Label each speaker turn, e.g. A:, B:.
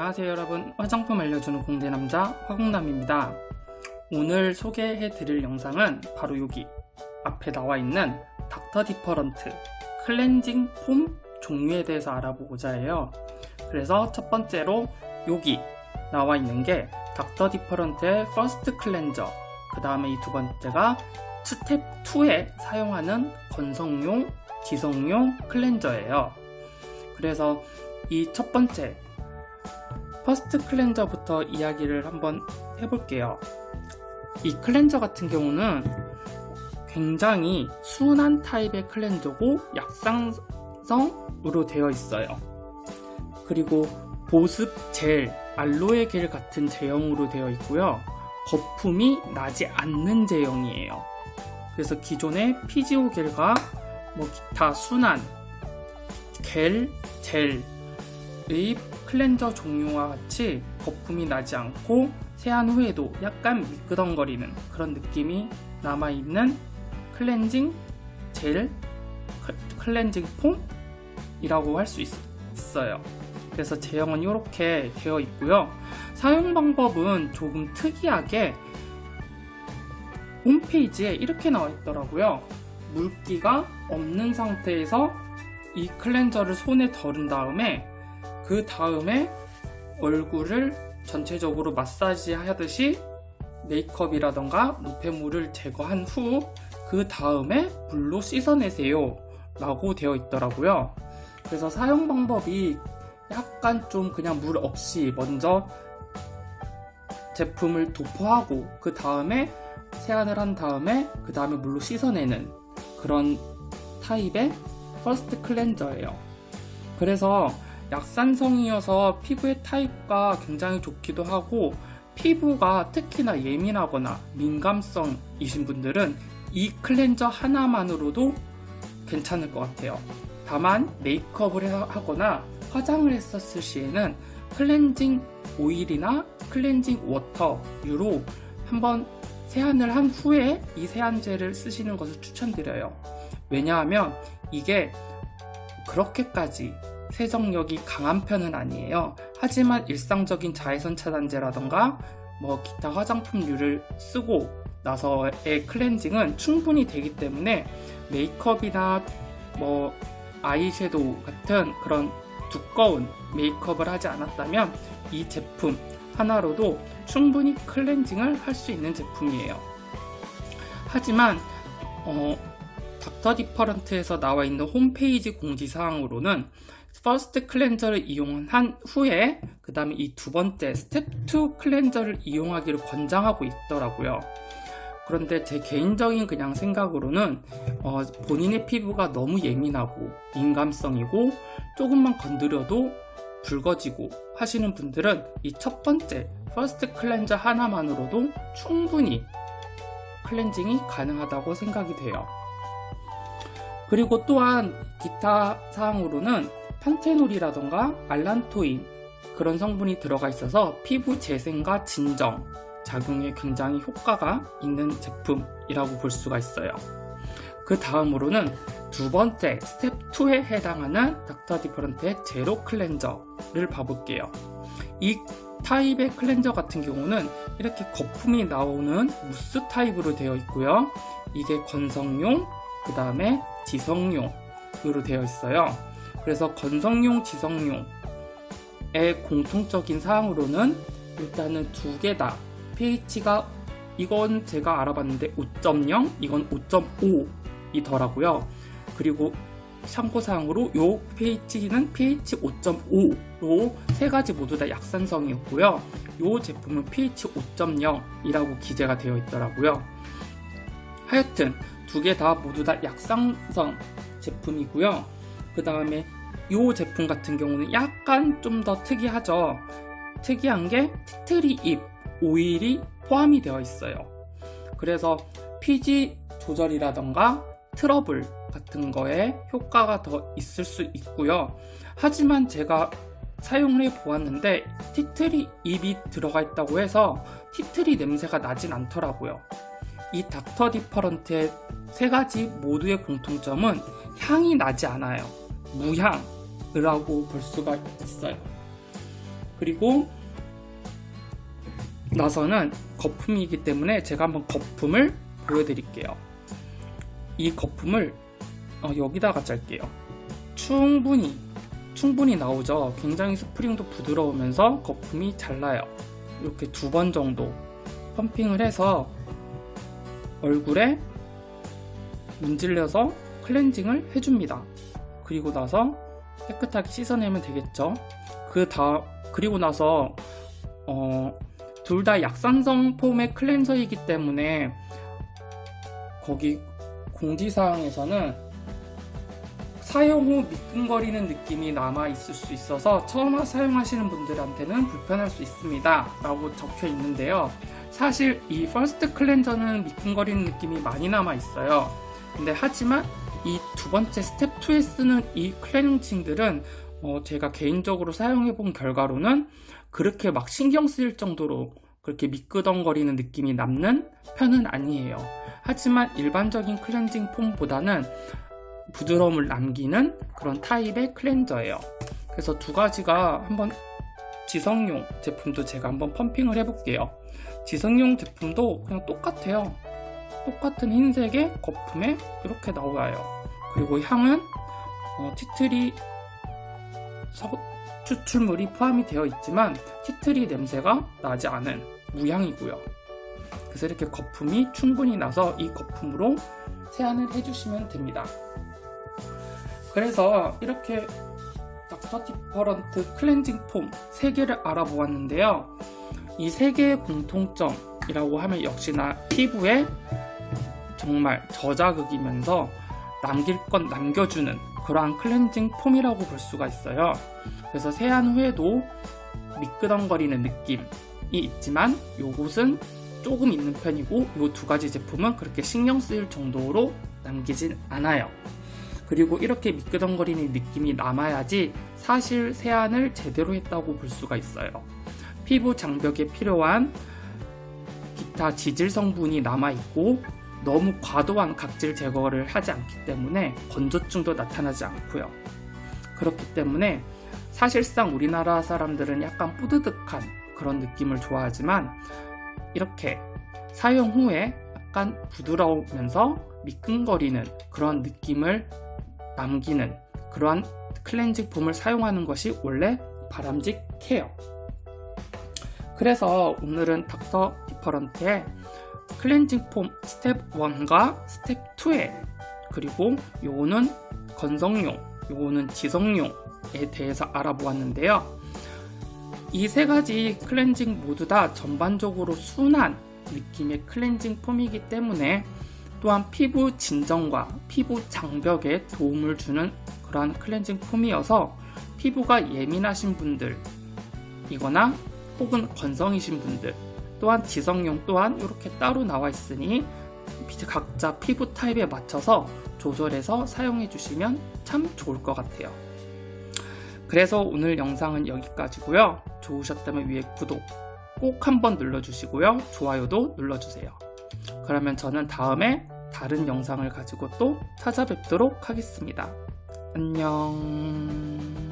A: 안녕하세요 여러분. 화장품 알려주는 공대남자 화공남입니다. 오늘 소개해 드릴 영상은 바로 여기 앞에 나와 있는 닥터 디퍼런트 클렌징 폼 종류에 대해서 알아보고자 해요. 그래서 첫 번째로 여기 나와 있는 게 닥터 디퍼런트의 first 클렌저 그 다음에 이 두 번째가 스텝 2에 사용하는 건성용 지성용 클렌저예요. 그래서 이 첫 번째 first 클렌저부터 이야기를 한번 해볼게요. 이 클렌저 같은 경우는 굉장히 순한 타입의 클렌저고 약산성으로 되어 있어요. 그리고 보습 젤, 알로에 겔 같은 제형으로 되어 있고요. 거품이 나지 않는 제형이에요. 그래서 기존의 피지오겔과 뭐 기타 순한 겔, 젤의 클렌저 종류와 같이 거품이 나지 않고 세안 후에도 약간 미끄덩거리는 그런 느낌이 남아있는 클렌징 젤, 클렌징 폼이라고 할 수 있어요. 그래서 제형은 이렇게 되어 있고요. 사용 방법은 조금 특이하게 홈페이지에 이렇게 나와 있더라고요. 물기가 없는 상태에서 이 클렌저를 손에 덜은 다음에 그 다음에 얼굴을 전체적으로 마사지 하듯이 메이크업이라던가 노폐물을 제거한 후 그 다음에 물로 씻어내세요 라고 되어 있더라고요. 그래서 사용 방법이 약간 좀 그냥 물 없이 먼저 제품을 도포하고 그 다음에 세안을 한 다음에 그 다음에 물로 씻어내는 그런 타입의 first 클렌저예요. 그래서 약산성이어서 피부의 타입과 굉장히 좋기도 하고 피부가 특히나 예민하거나 민감성이신 분들은 이 클렌저 하나만으로도 괜찮을 것 같아요. 다만 메이크업을 하거나 화장을 했었을 시에는 클렌징 오일이나 클렌징 워터유로 한번 세안을 한 후에 이 세안제를 쓰시는 것을 추천드려요. 왜냐하면 이게 그렇게까지 세정력이 강한 편은 아니에요. 하지만 일상적인 자외선 차단제라던가 뭐 기타 화장품류를 쓰고 나서의 클렌징은 충분히 되기 때문에 메이크업이나 뭐 아이섀도우 같은 그런 두꺼운 메이크업을 하지 않았다면 이 제품 하나로도 충분히 클렌징을 할 수 있는 제품이에요. 하지만 어, 닥터 디퍼런트에서 나와 있는 홈페이지 공지사항으로는 first 클렌저를 이용한 후에 그 다음에 이 두 번째 스텝 2 클렌저를 이용하기를 권장하고 있더라고요. 그런데 제 개인적인 그냥 생각으로는 어, 본인의 피부가 너무 예민하고 민감성이고 조금만 건드려도 붉어지고 하시는 분들은 이 첫 번째 first 클렌저 하나만으로도 충분히 클렌징이 가능하다고 생각이 돼요. 그리고 또한 기타 사항으로는 판테놀이라던가 알란토인 그런 성분이 들어가 있어서 피부 재생과 진정 작용에 굉장히 효과가 있는 제품이라고 볼 수가 있어요. 그 다음으로는 두 번째 스텝 2에 해당하는 닥터 디퍼런트의 제로 클렌저를 봐볼게요. 이 타입의 클렌저 같은 경우는 이렇게 거품이 나오는 무스 타입으로 되어 있고요. 이게 건성용 그 다음에 지성용으로 되어 있어요 그래서 건성용 지성용의 공통적인 사항으로는 일단은 두 개 다. pH가 이건 제가 알아봤는데 5.0 이건 5.5이더라고요. 그리고 참고사항으로 요 pH는 pH 5.5로 세 가지 모두 다 약산성이었고요. 요 제품은 pH 5.0이라고 기재가 되어 있더라고요. 하여튼 두 개 다 모두 다 약산성 제품이고요 그 다음에 이 제품 같은 경우는 약간 좀 더 특이하죠? 특이한 게 티트리 잎 오일이 포함이 되어 있어요. 그래서 피지 조절이라던가 트러블 같은 거에 효과가 더 있을 수 있고요. 하지만 제가 사용을 해 보았는데 티트리 잎이 들어가 있다고 해서 티트리 냄새가 나진 않더라고요. 이 닥터 디퍼런트의 세 가지 모두의 공통점은 향이 나지 않아요 무향이라고 볼 수가 있어요 그리고 나서는 거품이기 때문에 제가 한번 거품을 보여드릴게요. 이 거품을 어, 여기다가 짤게요. 충분히 충분히 나오죠. 굉장히 스프링도 부드러우면서 거품이 잘 나요. 이렇게 두 번 정도 펌핑을 해서 얼굴에 문질러서 클렌징을 해줍니다. 그리고 나서 깨끗하게 씻어내면 되겠죠. 그 다, 그리고 나서, 어, 둘 다 약산성 폼의 클렌저이기 때문에 거기 공지사항에서는 사용 후 미끈거리는 느낌이 남아 있을 수 있어서 처음 사용하시는 분들한테는 불편할 수 있습니다. 라고 적혀 있는데요. 사실 이 first 클렌저는 미끈거리는 느낌이 많이 남아 있어요. 근데 하지만 이 두 번째 스텝 2에 쓰는 이 클렌징들은 어 제가 개인적으로 사용해 본 결과로는 그렇게 막 신경 쓰일 정도로 그렇게 미끄덩거리는 느낌이 남는 편은 아니에요. 하지만 일반적인 클렌징 폼보다는 부드러움을 남기는 그런 타입의 클렌저예요. 그래서 두 가지가 한번 지성용 제품도 제가 한번 펌핑을 해볼게요. 지성용 제품도 그냥 똑같아요. 똑같은 흰색의 거품에 이렇게 나와요. 그리고 향은 어, 티트리 서, 추출물이 포함이 되어 있지만 티트리 냄새가 나지 않은 무향이고요. 그래서 이렇게 거품이 충분히 나서 이 거품으로 세안을 해주시면 됩니다. 그래서 이렇게 Dr. Different 클렌징 폼 3개를 알아보았는데요. 이 3개의 공통점 이라고 하면 역시나 피부에 정말 저자극이면서 남길 건 남겨주는 그러한 클렌징 폼이라고 볼 수가 있어요. 그래서 세안 후에도 미끄덩거리는 느낌이 있지만 요것은 조금 있는 편이고 이 두 가지 제품은 그렇게 신경 쓰일 정도로 남기진 않아요. 그리고 이렇게 미끄덩거리는 느낌이 남아야지 사실 세안을 제대로 했다고 볼 수가 있어요. 피부 장벽에 필요한 기타 지질 성분이 남아있고 너무 과도한 각질 제거를 하지 않기 때문에 건조증도 나타나지 않고요. 그렇기 때문에 사실상 우리나라 사람들은 약간 뿌드득한 그런 느낌을 좋아하지만 이렇게 사용 후에 약간 부드러우면서 미끈거리는 그런 느낌을 남기는 그러한 클렌징 폼을 사용하는 것이 원래 바람직해요. 그래서 오늘은 Dr. Different의 클렌징 폼 스텝 1과 스텝 2에 그리고 요거는 건성용, 요거는 지성용에 대해서 알아보았는데요. 이 세 가지 클렌징 모두 다 전반적으로 순한 느낌의 클렌징 폼이기 때문에 또한 피부 진정과 피부 장벽에 도움을 주는 그러한 클렌징 폼이어서 피부가 예민하신 분들이거나 혹은 건성이신 분들 또한 지성용 또한 이렇게 따로 나와 있으니 각자 피부 타입에 맞춰서 조절해서 사용해 주시면 참 좋을 것 같아요. 그래서 오늘 영상은 여기까지고요. 좋으셨다면 위에 구독 꼭 한번 눌러주시고요. 좋아요도 눌러주세요. 그러면 저는 다음에 다른 영상을 가지고 또 찾아뵙도록 하겠습니다. 안녕